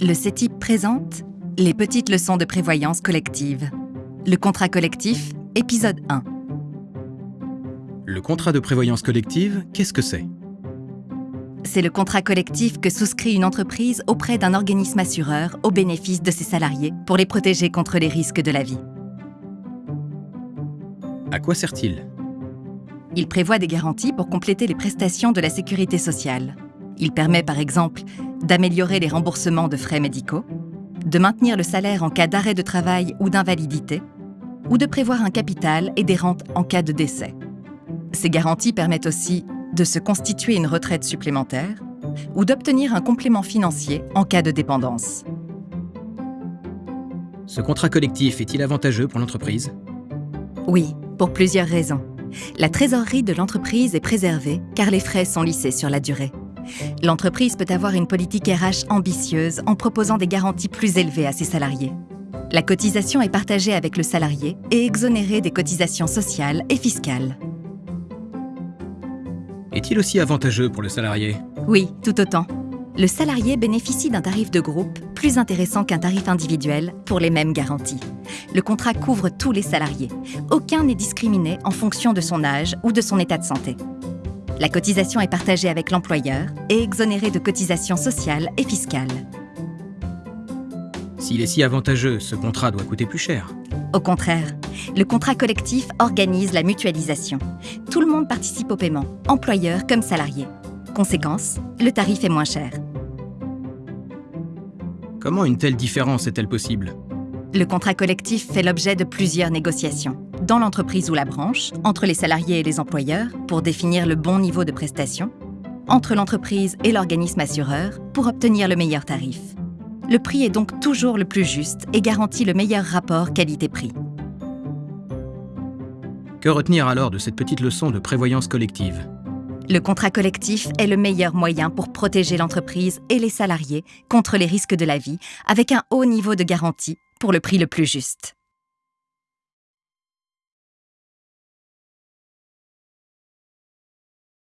Le CETIP présente Les petites leçons de prévoyance collective. Le contrat collectif, épisode 1. Le contrat de prévoyance collective, qu'est-ce que c'est? C'est le contrat collectif que souscrit une entreprise auprès d'un organisme assureur au bénéfice de ses salariés pour les protéger contre les risques de la vie. À quoi sert-il? Il prévoit des garanties pour compléter les prestations de la sécurité sociale. Il permet par exemple d'améliorer les remboursements de frais médicaux, de maintenir le salaire en cas d'arrêt de travail ou d'invalidité, ou de prévoir un capital et des rentes en cas de décès. Ces garanties permettent aussi de se constituer une retraite supplémentaire ou d'obtenir un complément financier en cas de dépendance. Ce contrat collectif est-il avantageux pour l'entreprise? Oui, pour plusieurs raisons. La trésorerie de l'entreprise est préservée car les frais sont lissés sur la durée. L'entreprise peut avoir une politique RH ambitieuse en proposant des garanties plus élevées à ses salariés. La cotisation est partagée avec le salarié et exonérée des cotisations sociales et fiscales. Est-il aussi avantageux pour le salarié? Oui, tout autant. Le salarié bénéficie d'un tarif de groupe plus intéressant qu'un tarif individuel pour les mêmes garanties. Le contrat couvre tous les salariés. Aucun n'est discriminé en fonction de son âge ou de son état de santé. La cotisation est partagée avec l'employeur et exonérée de cotisations sociales et fiscales. S'il est si avantageux, ce contrat doit coûter plus cher. Au contraire, le contrat collectif organise la mutualisation. Tout le monde participe au paiement, employeur comme salarié. Conséquence, le tarif est moins cher. Comment une telle différence est-elle possible? Le contrat collectif fait l'objet de plusieurs négociations, dans l'entreprise ou la branche, entre les salariés et les employeurs pour définir le bon niveau de prestation, entre l'entreprise et l'organisme assureur pour obtenir le meilleur tarif. Le prix est donc toujours le plus juste et garantit le meilleur rapport qualité-prix. Que retenir alors de cette petite leçon de prévoyance collective? Le contrat collectif est le meilleur moyen pour protéger l'entreprise et les salariés contre les risques de la vie avec un haut niveau de garantie pour le prix le plus juste.